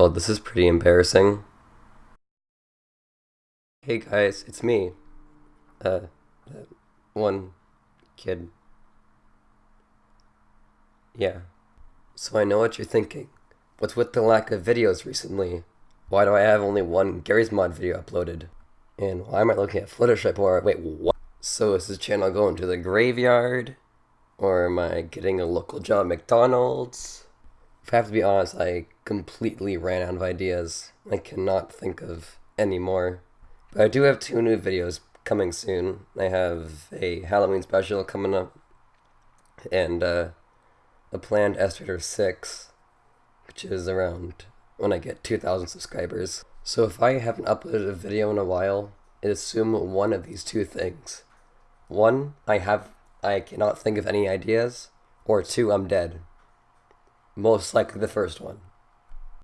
Well, this is pretty embarrassing. Hey guys, it's me. Uh, one kid. Yeah. So I know what you're thinking. What's with the lack of videos recently? Why do I have only one Garry's Mod video uploaded? And why am I looking at Fluttershy more? Wait, what? So is this channel going to the graveyard? Or am I getting a local job at McDonald's? I have to be honest, I completely ran out of ideas. I cannot think of any more. But I do have two new videos coming soon. I have a Halloween special coming up, and uh, a planned Estimator 6, which is around when I get 2,000 subscribers. So if I haven't uploaded a video in a while, assume one of these two things. One, I have I cannot think of any ideas, or two, I'm dead. Most likely the first one.